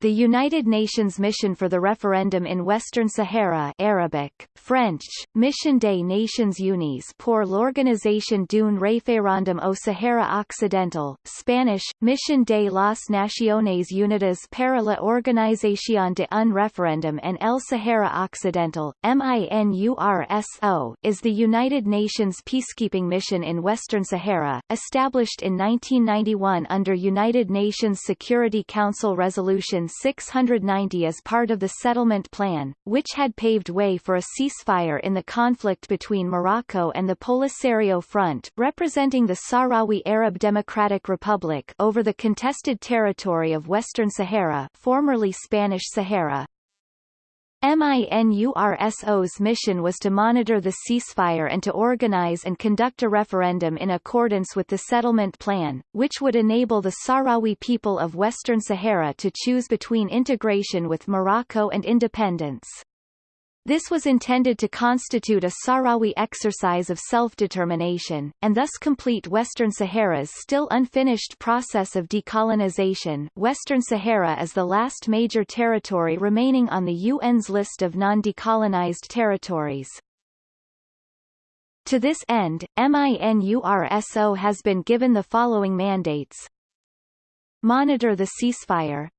the United Nations Mission for the Referendum in Western Sahara Arabic, French, Mission des Nations Unies pour l'organisation d'un référendum au Sahara Occidental, Spanish, Mission de las Naciones Unidas para la Organización de un Referendum en el Sahara Occidental, MINURSO, is the United Nations peacekeeping mission in Western Sahara, established in 1991 under United Nations Security Council Resolution 690 as part of the settlement plan, which had paved way for a ceasefire in the conflict between Morocco and the Polisario Front, representing the Sahrawi Arab Democratic Republic over the contested territory of Western Sahara formerly Spanish Sahara. MINURSO's mission was to monitor the ceasefire and to organize and conduct a referendum in accordance with the settlement plan, which would enable the Sahrawi people of Western Sahara to choose between integration with Morocco and independence. This was intended to constitute a Sahrawi exercise of self-determination, and thus complete Western Sahara's still unfinished process of decolonization Western Sahara is the last major territory remaining on the UN's list of non-decolonized territories. To this end, MINURSO has been given the following mandates. Monitor the ceasefire,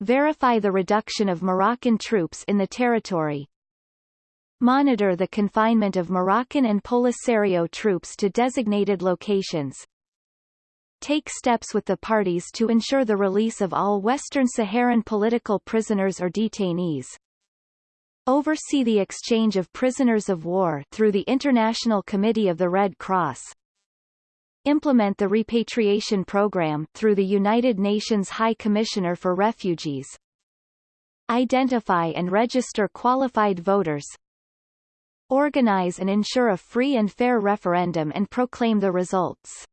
Verify the reduction of Moroccan troops in the territory. Monitor the confinement of Moroccan and Polisario troops to designated locations. Take steps with the parties to ensure the release of all Western Saharan political prisoners or detainees. Oversee the exchange of prisoners of war through the International Committee of the Red Cross implement the repatriation program through the United Nations High Commissioner for Refugees, identify and register qualified voters, organize and ensure a free and fair referendum and proclaim the results.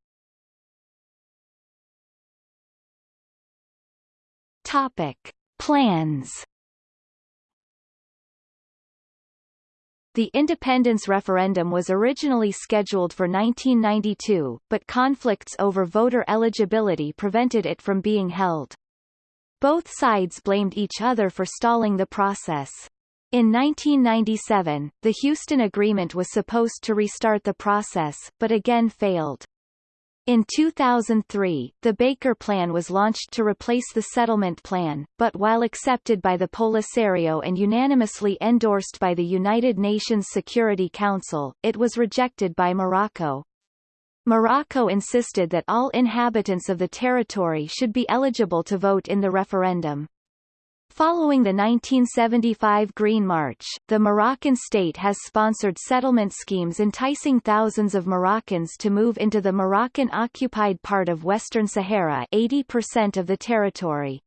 Topic. Plans The independence referendum was originally scheduled for 1992, but conflicts over voter eligibility prevented it from being held. Both sides blamed each other for stalling the process. In 1997, the Houston Agreement was supposed to restart the process, but again failed. In 2003, the Baker Plan was launched to replace the settlement plan, but while accepted by the Polisario and unanimously endorsed by the United Nations Security Council, it was rejected by Morocco. Morocco insisted that all inhabitants of the territory should be eligible to vote in the referendum. Following the 1975 Green March, the Moroccan state has sponsored settlement schemes enticing thousands of Moroccans to move into the Moroccan-occupied part of Western Sahara 80% of the territory.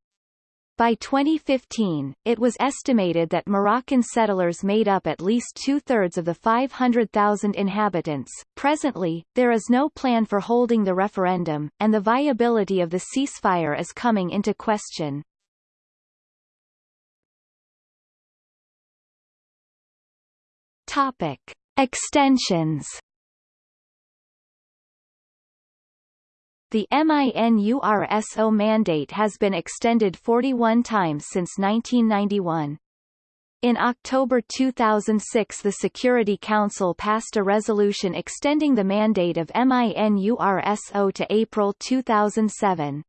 By 2015, it was estimated that Moroccan settlers made up at least two-thirds of the 500,000 inhabitants. Presently, there is no plan for holding the referendum, and the viability of the ceasefire is coming into question. Topic. Extensions The MINURSO mandate has been extended 41 times since 1991. In October 2006 the Security Council passed a resolution extending the mandate of MINURSO to April 2007.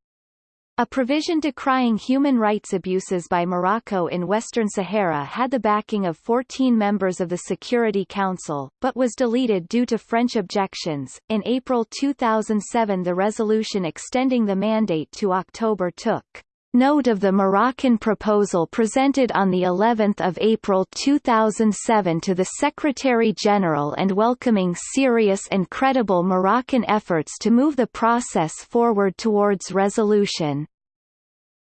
A provision decrying human rights abuses by Morocco in Western Sahara had the backing of 14 members of the Security Council, but was deleted due to French objections. In April 2007 the resolution extending the mandate to October took note of the Moroccan proposal presented on the 11th of April 2007 to the Secretary-General and welcoming serious and credible Moroccan efforts to move the process forward towards resolution.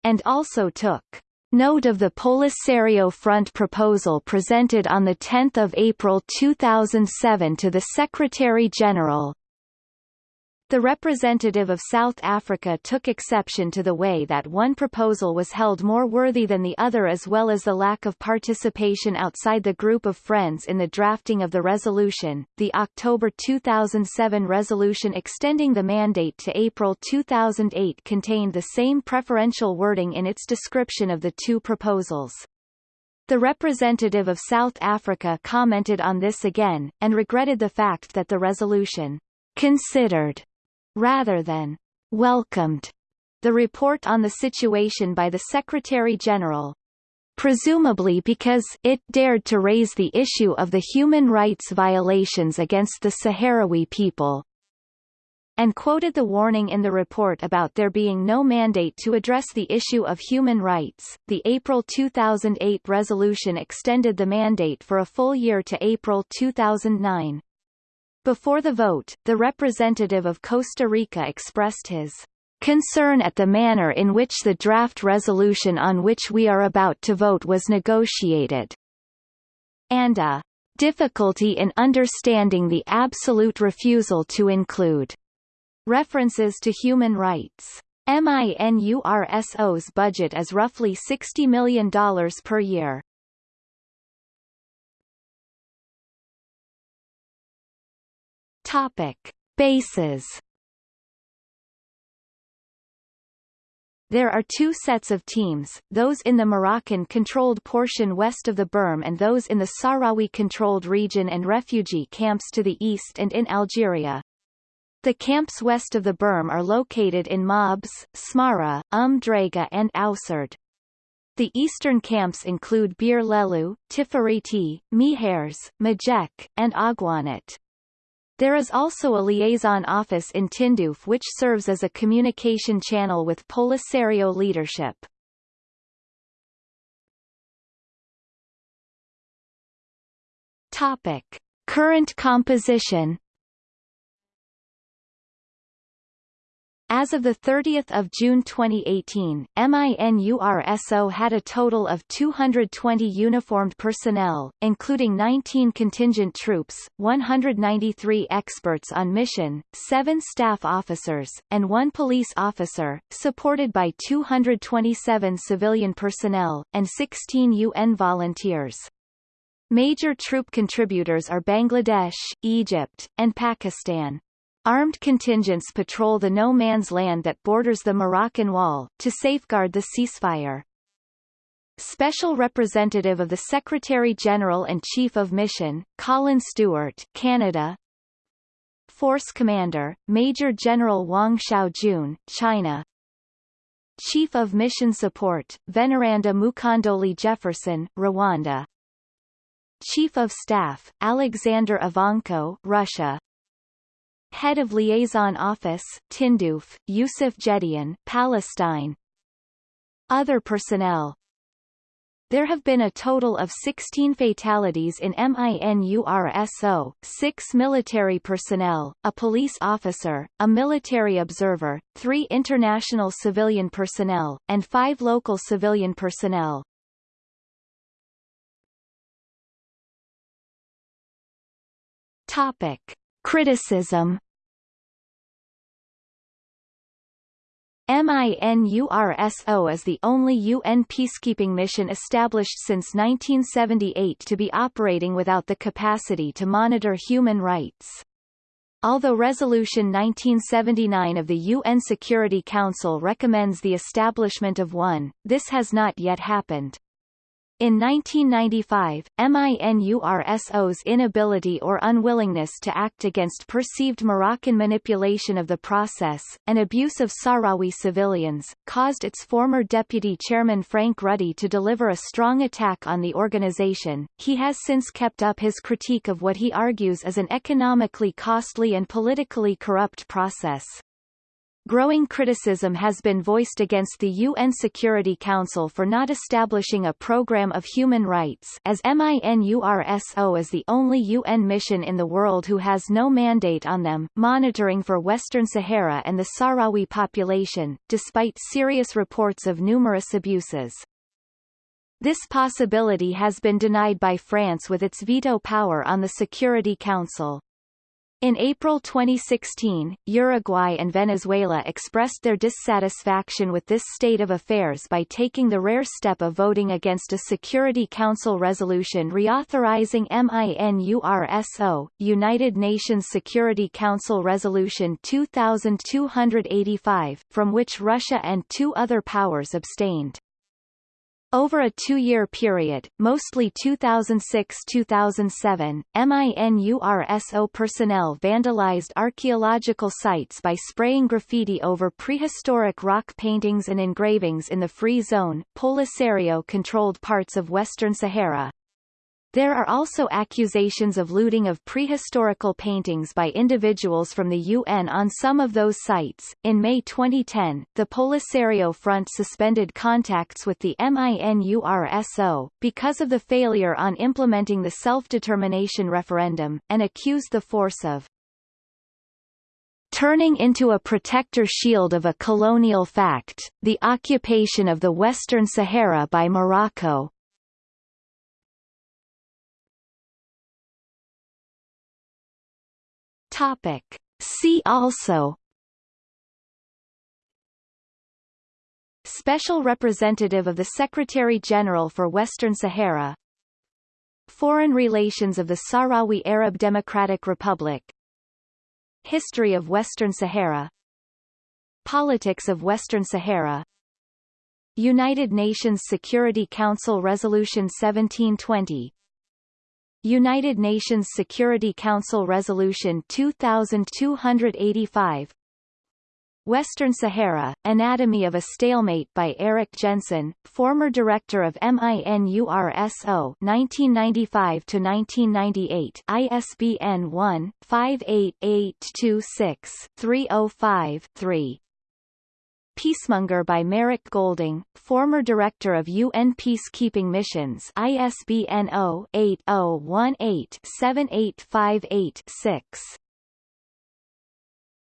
And also took note of the Polisario Front proposal presented on 10 April 2007 to the Secretary-General, The representative of South Africa took exception to the way that one proposal was held more worthy than the other as well as the lack of participation outside the group of friends in the drafting of the resolution. The October 2007 resolution extending the mandate to April 2008 contained the same preferential wording in its description of the two proposals. The representative of South Africa commented on this again, and regretted the fact that the resolution considered rather than welcomed the report on the situation by the Secretary-General, presumably because it dared to raise the issue of the human rights violations against the Sahrawi people and quoted the warning in the report about there being no mandate to address the issue of human rights. The April 2008 resolution extended the mandate for a full year to April 2009. Before the vote, the representative of Costa Rica expressed his concern at the manner in which the draft resolution on which we are about to vote was negotiated, and a difficulty in understanding the absolute refusal to include references to human rights. MINURSO's budget is roughly $60 million per year. Topic: Bases. There are two sets of teams, those in the Moroccan-controlled portion west of the berm and those in the Sahrawi-controlled region and refugee camps to the east and in Algeria. The camps west of the berm are located in Mahbas, Smara, Umm Draga and Ousserd. The eastern camps include Bir Lahlou, Tifariti, Mehaires, Mijek, and Agwanit. There is also a liaison office in Tindouf which serves as a communication channel with Polisario leadership. Topic. Current composition As of 30 June 2018, MINURSO had a total of 220 uniformed personnel, including 19 contingent troops, 193 experts on mission, 7 staff officers, and 1 police officer, supported by 227 civilian personnel, and 16 UN volunteers. Major troop contributors are Bangladesh, Egypt, and Pakistan. Armed contingents patrol the no-man's land that borders the Moroccan Wall, to safeguard the ceasefire. Special Representative of the Secretary-General and Chief of Mission, Colin Stewart Canada. Force Commander, Major General Wang Xiaojun, China. Chief of Mission Support, Veneranda Mukandoli Jefferson, Rwanda. Chief of Staff, Alexander Ivanko Russia Head of Liaison Office, Tindouf, Yusuf Jedian, Palestine. Other personnel there have been a total of 16 fatalities in MINURSO, six military personnel, a police officer, a military observer, three international civilian personnel, and five local civilian personnel. Topic. Criticism MINURSO is the only UN peacekeeping mission established since 1978 to be operating without the capacity to monitor human rights. Although Resolution 1979 of the UN Security Council recommends the establishment of one, this has not yet happened. In 1995, MINURSO's inability or unwillingness to act against perceived Moroccan manipulation of the process, and abuse of Sahrawi civilians, caused its former deputy chairman Frank Ruddy to deliver a strong attack on the organization. He has since kept up his critique of what he argues is an economically costly and politically corrupt process. Growing criticism has been voiced against the UN Security Council for not establishing a program of human rights as MINURSO is the only UN mission in the world who has no mandate on them, monitoring for Western Sahara and the Sahrawi population, despite serious reports of numerous abuses. This possibility has been denied by France with its veto power on the Security Council. In April 2016, Uruguay and Venezuela expressed their dissatisfaction with this state of affairs by taking the rare step of voting against a Security Council resolution reauthorizing MINURSO, United Nations Security Council Resolution 2285, from which Russia and two other powers abstained. Over a two-year period, mostly 2006-2007, MINURSO personnel vandalized archaeological sites by spraying graffiti over prehistoric rock paintings and engravings in the Free Zone, Polisario-controlled parts of Western Sahara. There are also accusations of looting of prehistorical paintings by individuals from the UN on some of those sites. In May 2010, the Polisario Front suspended contacts with the MINURSO, because of the failure on implementing the self-determination referendum, and accused the force of turning into a protector shield of a colonial fact, the occupation of the Western Sahara by Morocco, Topic. See also Special Representative of the Secretary-General for Western Sahara Foreign relations of the Sahrawi Arab Democratic Republic History of Western Sahara Politics of Western Sahara United Nations Security Council Resolution 1720 United Nations Security Council Resolution 2285 Western Sahara, Anatomy of a Stalemate by Erik Jensen, former director of MINURSO 1995-1998 ISBN 1-58826-305-3 Peacemonger by Marrack Goulding, former director of UN peacekeeping missions ISBN 0-8018-7858-6.